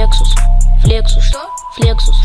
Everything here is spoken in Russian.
Флексус, флексус, Что? флексус.